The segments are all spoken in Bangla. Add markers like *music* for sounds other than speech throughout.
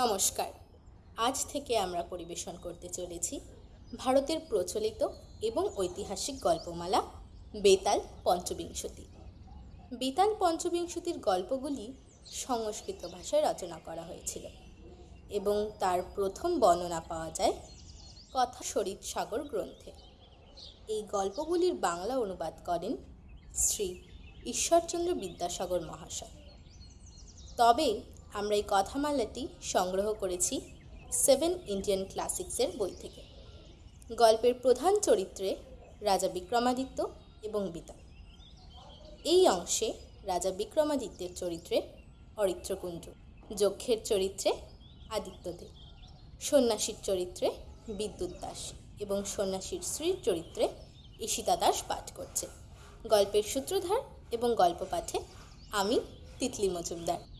নমস্কার। আজ থেকে আমরা পরিবেশন করতে চলেছি ভারতের প্রচলিত এবং ঐতিহাসিক গল্পমালা, বেতাল পঞ্চবিংশতি। বেতাল পঞ্চবিংশতির গল্পগুলি সংস্কৃত ভাষায় রচনা করা হয়েছিল এবং তার প্রথম বর্ণনা পাওয়া যায় কথা শরীর সাগর গ্রন্থে। এই গল্পগুলির বাংলা অনুবাদ করেন শ্রী ঈশ্বরচন্দ্র বিদ্যাসাগর মহাশয়। তবে আমরা এই কথামালাটি সংগ্রহ করেছি সেভেন ইন্ডিয়ান ক্লাসিক্সের বই থেকে। গল্পের প্রধান চরিত্রে রাজা বিক্রমাদিত্য এবং বিতান এই অংশে রাজা বিক্রমাদিত্যের চরিত্রে অরিত্রকুঞ্জ যক্ষের চরিত্রে আদিত্যদেব, সন্ন্যাসীর চরিত্রে বিদ্যুৎ দাস এবং সন্ন্যাসীর স্ত্রীর চরিত্রে ঈশিতা দাস পাঠ করছে। গল্পের সূত্রধার এবং গল্প পাঠে আমি তিতলি মজুমদার।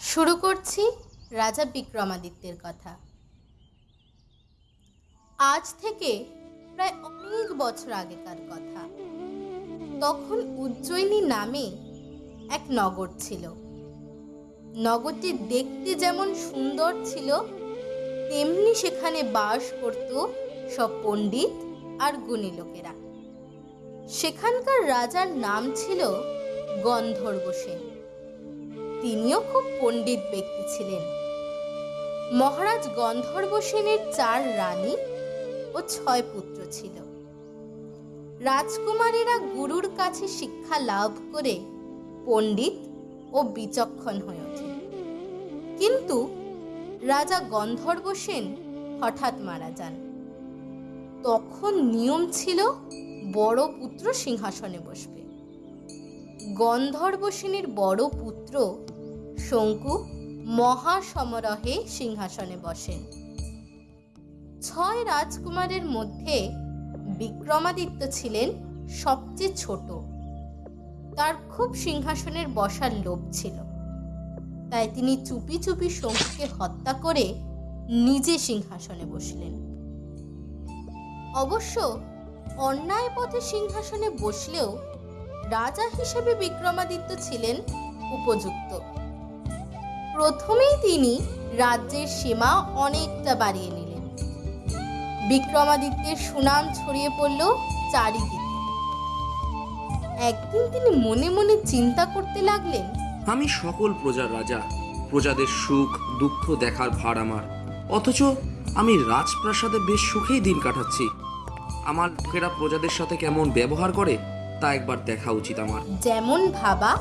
শুরু করছি রাজা বিক্রমাদিত্যের কথা। আজ থেকে প্রায় অনেক বছর আগেকার কথা। তখন উজ্জয়িনী নামে এক নগর ছিল। নগরটি দেখতে যেমন সুন্দর ছিল, তেমনি সেখানে বাস করত সব পণ্ডিত আর গুণী লোকেরা। সেখানকার রাজার নাম ছিল গন্ধর্ব সেন। তিনিও খুব পণ্ডিত ব্যক্তি ছিলেন। মহারাজ গন্ধর্ব সেনের চার রানী ও ছয় পুত্র ছিল। রাজকুমারীরা গুরুর কাছে শিক্ষা লাভ করে পণ্ডিত ও বিচক্ষণ হয়ে ওঠে। কিন্তু রাজা গন্ধর্ব সেন হঠাৎ মারা যান। তখন নিয়ম ছিল, বড় পুত্র সিংহাসনে বসবে। গন্ধর্ব সেনের বড় পুত্র শঙ্কু মহাসমারোহে সিংহাসনে বসেন। ছয় রাজকুমারের মধ্যে বিক্রমাদিত্য ছিলেন সবচেয়ে ছোট। তার খুব সিংহাসনের বসার লোভ ছিল। তাই তিনি চুপি চুপি শঙ্কুকে হত্যা করে নিজে সিংহাসনে বসলেন। অবশ্য অন্যায় পথে সিংহাসনে বসলেও রাজা হিসেবে বিক্রমাদিত্য ছিলেন উপযুক্ত। প্রথমেই তিনি রাজ্যের সীমা অনেকটা বাড়িয়ে নিলেন। বিক্রমাদিত্যের সুনাম ছড়িয়ে পড়ল চারিদিকে। একদিন তিনি মনে মনে চিন্তা করতে লাগলেন আমি সকল প্রজার রাজা প্রজাদের সুখ দুঃখ দেখার ভার আমার। অথচ আমি রাজপ্রাসাদে বেশ সুখেই দিন কাটাচ্ছি। আমার লোকেরা প্রজাদের সাথে কেমন ব্যবহার করে তা একবার দেখা উচিত আমার। যেমন ভাবা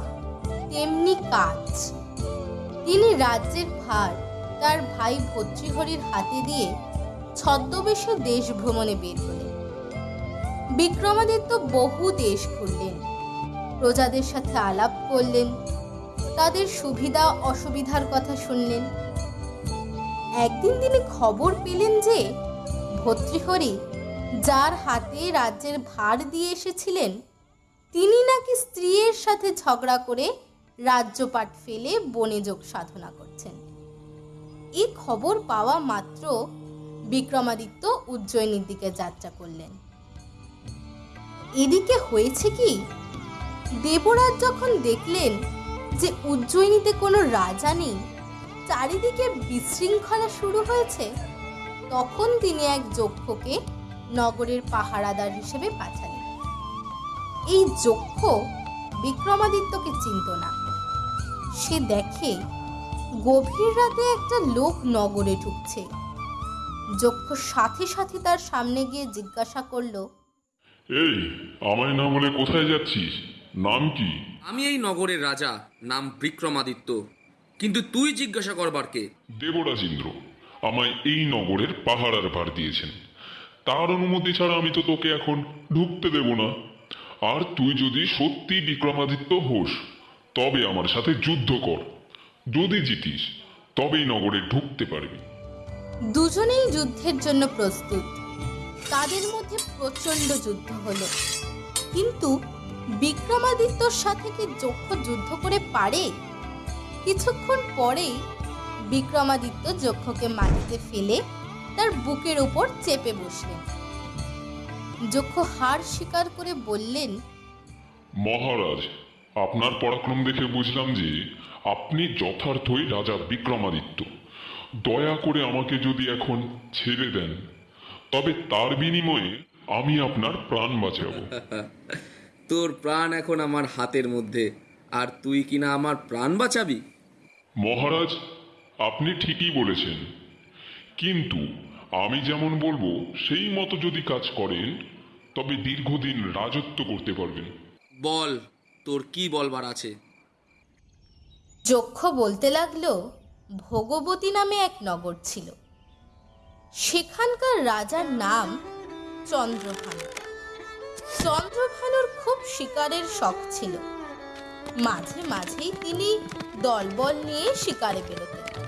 তেমনি কাজ। তিনি রাজ্যের ভার তার ভাই ভর্তৃহরির হাতে দিয়ে ছদ্মবেশে দেশ ভ্রমণে বের হলেন। বিক্রমাদিত্য বহু দেশ ঘুরলেন, প্রজাদের সাথে আলাপ করলেন, তাদের সুবিধা অসুবিধার কথা শুনলেন। একদিন তিনি খবর পেলেন যে ভর্তৃহরি যার হাতে রাজ্যের ভার দিয়ে এসেছিলেন, তিনি নাকি স্ত্রীর সাথে ঝগড়া করে রাজ্যপাট ফেলে বনে যোগ সাধনা করছেন। এই খবর পাওয়া মাত্র বিক্রমাদিত্য উজ্জয়িনীর দিকে যাত্রা করলেন। এদিকে হয়েছে কি? দেবরাজ যখন দেখলেন যে উজ্জয়িনীতে কোনো রাজা নেই, চারিদিকে বিশৃঙ্খলা শুরু হয়েছে, তখন তিনি এক যক্ষকে নগরের পাহারাদার হিসেবে পাঠালেন। এই যক্ষ বিক্রমাদিত্যকে চিনত না। সে দেখে গভীর রাতে একটা লোক নগরে ঢুকছে। যক্ষ সাথে সাথে তার সামনে গিয়ে জিজ্ঞাসা করল এই আমায় না বলে কোথায় যাচ্ছিস? নাম কি? আমি এই নগরের রাজা নাম বিক্রমাদিত্য। কিন্তু তুই জিজ্ঞাসা করবার কে? দেবরাজ ইন্দ্র আমায় এই নগরের পাহারার ভার দিয়েছেন। তার অনুমতি ছাড়া আমি তো তোকে এখন ঢুকতে দেব না। আর তুই যদি সত্যি বিক্রমাদিত্য হোস তবে আমার সাথে যুদ্ধ কর। যদি জিতিস তবেই নগরে ঢুকতে পারবি। দুজনেই যুদ্ধের জন্য প্রস্তুত। তাদের মধ্যে প্রচণ্ড যুদ্ধ হলো। কিন্তু বিক্রমাদিত্যর সাথে কি যক্ষ যুদ্ধ করে পারে? কিছুক্ষণ পরেই বিক্রমাদিত্য যক্ষকে মাটিতে ফেলে তার বুকের উপর চেপে বসলেন। যক্ষ হার স্বীকার করে বললেন মহারাজ আপনার পরাক্রম দেখে বুঝলাম যে আপনি যথার্থই রাজা বিক্রমাদিত্য। দয়া করে আমাকে যদি এখন ছেড়ে দেন তবে তার বিনিময়ে আমি আপনার প্রাণ বাঁচাবো। *laughs* তোর প্রাণ এখন আমার হাতের মধ্যে আর তুই কিনা আমার প্রাণ বাঁচাবি? মহারাজ আপনি ঠিকই বলেছেন। কিন্তু আমি যেমন বলব সেই মতো যদি কাজ করেন তবে দীর্ঘদিন রাজত্ব করতে পারবেন। বল তোর কি বলবার আছে? যক্ষ বলতে লাগল, ভোগবতী নামে এক নগর ছিল। সেখানকার রাজার নাম চন্দ্রভানু। চন্দ্রভানুর খুব শিকারের শখ ছিল। মাঝে মাঝেই তিনি দলবল নিয়ে শিকারে বেরোতেন।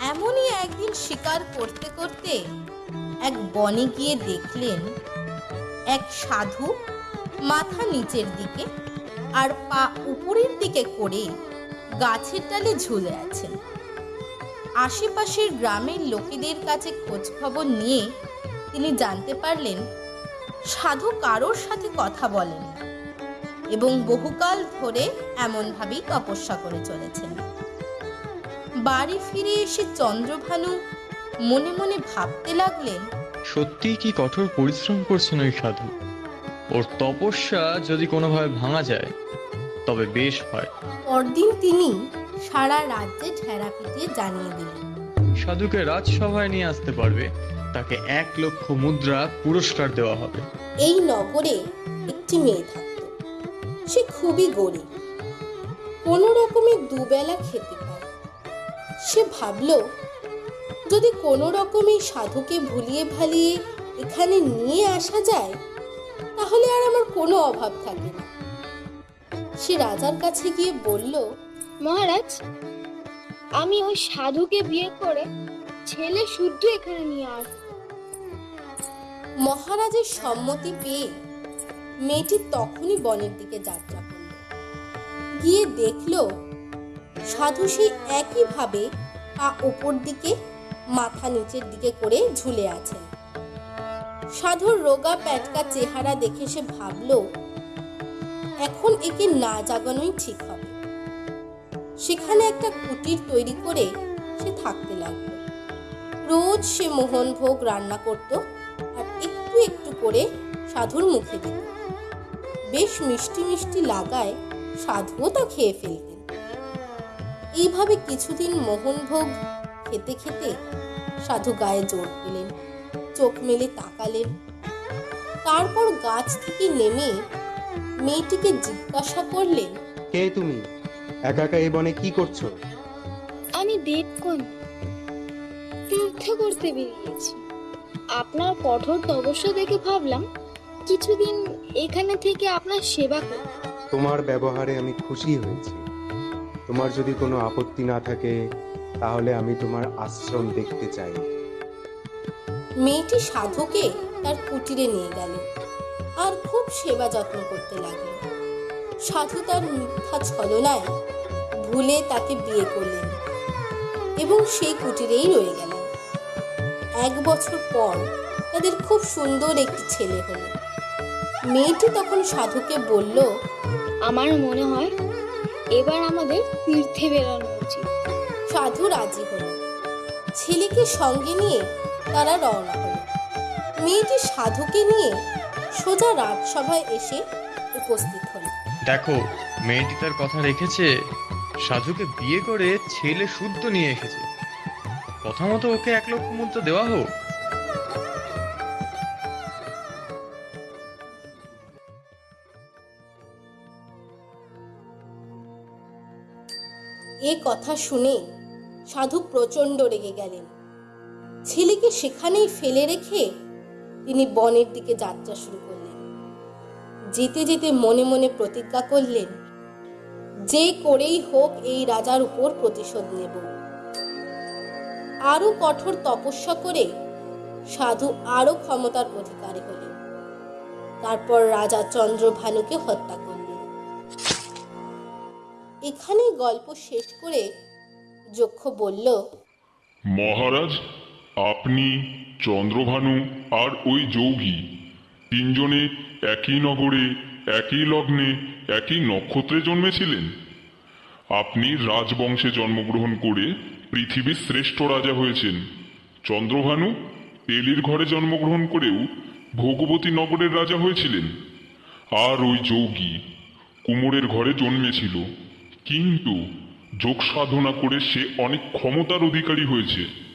এমনই একদিন শিকার করতে করতে এক বনে গিয়ে দেখলেন, এক সাধু মাথা নিচের দিকে আর পা উপরের দিকে করে গাছের ডালে ঝুলে আছেন আশেপাশের গ্রামের লোকেদের কাছে খোঁজ খবর নিয়ে তিনি জানতে পারলেন, সাধু কারোর সাথে কথা বলেন এবং বহুকাল ধরে এমনভাবেই তপস্যা করে চলেছেন। বাড়ি ফিরে এসে চন্দ্রভানু মনে মনে ভাবতে লাগলেন, সত্যিই কি কঠোর পরিশ্রম করছেন ওই সাধু? ওর তপস্যা যদি কোনোভাবে ভাঙা যায় তবে বেশ হয়। পরদিন তিনি সারা রাজ্যে ঢেরা পিটিয়ে জানিয়ে দিলেন। সাধুকে রাজসভায় নিয়ে আসতে পারবে তাকে এক লক্ষ মুদ্রা পুরস্কার দেওয়া হবে। এই নগরে একটি মেয়ে থাকত। সে খুবই গরিব। কোনো রকমে দুবেলা খেতে পায় সে ভাবল যদি কোনো রকমে সাধুকে ভুলিয়ে ভালিয়ে এখানে নিয়ে আসা যায় তাহলে আর আমার কোনো অভাব থাকবে না। সে রাজার কাছে গিয়ে বলল মহারাজ আমি ওই সাধুকে বিয়ে করে ছেলে শুদ্ধ এখানে নিয়ে আসব। মহারাজের সম্মতি পেয়ে মেয়েটি তখনই বনের দিকে যাত্রা করল। গিয়ে দেখল সাধু সেই একইভাবে পা ওপর দিকে মাথা নিচের দিকে করে ঝুলে আছেন। সাধুর রোগা প্যাটকা চেহারা দেখে সে ভাবল, এখন একে না জাগানোই ঠিক হবে। সেখানে একটা কুটির তৈরি করে সে থাকতে লাগল। রোজ সে মোহনভোগ রান্না করত আর একটু একটু করে সাধুর মুখে দিত। বেশ মিষ্টি মিষ্টি লাগায় সাধুও তা খেয়ে ফেলতেন। এইভাবে কিছুদিন মোহনভোগ খেতে খেতে সাধু গায়ে জোর পেলেন চোখ মেলে তাকালেন। তারপর গাছ থেকে নেমে মেয়েটিকে জিজ্ঞাসা করলেন কে তুমি? একা একা এই বনে কি করছ? আমি দেবকন তীর্থ করতে বেরিয়েছি। আপনার কঠোর তপস্যা দেখে ভাবলাম কিছুদিন এখানে থেকে আপনার সেবা করি তোমার ব্যবহারে আমি খুশি হয়েছি। তোমার যদি কোনো আপত্তি না থাকে তাহলে আমি তোমার আশ্রম দেখতে চাই। মেয়েটি সাধুকে তার কুটিরে নিয়ে গেল আর খুব সেবা যত্ন করতে লাগল। সাধু তার মিথ্যা ছলনায় ভুলে তাকে বিয়ে করলেন এবং সেই কুটিরেই রয়ে গেলেন এক বছর পর তাদের খুব সুন্দর একটি ছেলে হলো। মেয়েটি তখন সাধুকে বলল আমার মনে হয় এবার আমাদের তীর্থে বেরোনো উচিত। সাধু রাজি হলো। ছেলেকে সঙ্গে নিয়ে তারা রওনা হলো। মেয়েটি সাধুকে নিয়ে সোজা রাজসভায় এসে উপস্থিত হলো। দেখো মেয়েটি তার কথা রেখেছে সাধুকে বিয়ে করে ছেলে শুদ্ধ নিয়ে এসেছে। কথা মতো ওকে এক লক্ষ মুদ্রা দেওয়া হোক। এ কথা শুনে সাধু প্রচণ্ড রেগে গেলেন। ছেলেকে সেখানেই ফেলে রেখে তিনি বনের দিকে যাত্রা শুরু করলেন। যেতে যেতে মনে মনে প্রতিজ্ঞা করলেন, যে করেই হোক এই রাজার উপর প্রতিশোধ নেব। আরও কঠোর তপস্যা করে সাধু আরও ক্ষমতার অধিকারী হলেন। তারপর রাজা চন্দ্রভানুকে হত্যা করলেন। এখানেই গল্প শেষ করে যক্ষ বলল, মহারাজ আপনি, চন্দ্রভানু আর ওই যৌগী তিনজনে একই নগরে, একই লগ্নে, একই নক্ষত্রে জন্মেছিলেন? আপনি রাজবংশে জন্মগ্রহণ করে পৃথিবীর শ্রেষ্ঠ রাজা হয়েছেন। চন্দ্রভানু তেলির ঘরে জন্মগ্রহণ করেও ভোগবতী নগরের রাজা হয়েছিলেন। আর ওই যৌগী কুমোরের ঘরে জন্মেছিল। কিন্তু যোগ সাধনা করে সে অনেক ক্ষমতার অধিকারী হয়েছে।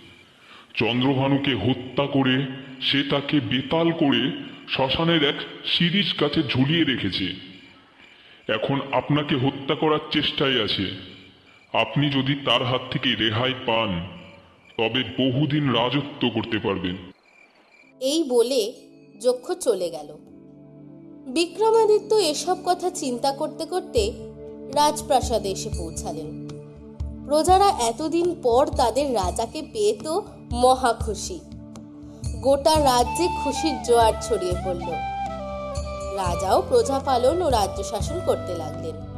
চন্দ্রভানুকে হত্যা করে সে তাকে বেতাল করে শ্মশানের এক শিরিষ গাছে ঝুলিয়ে রেখেছে। এখন আপনাকে হত্যা করার চেষ্টায় আছে। আপনি যদি তার হাত থেকে রেহাই পান, তবে বহুদিন রাজত্ব করতে পারবেন। এই বলে যক্ষ চলে গেল। বিক্রমাদিত্য এসব কথা চিন্তা করতে করতে রাজপ্রাসাদে এসে পৌঁছালেন। প্রজারা এতদিন পর তাদের রাজাকে পেয়ে তো মহা খুশি। গোটা রাজ্যে খুশির জোয়ার ছড়িয়ে পড়ল। রাজাও প্রজা পালন ও রাজ্য শাসন করতে লাগলেন।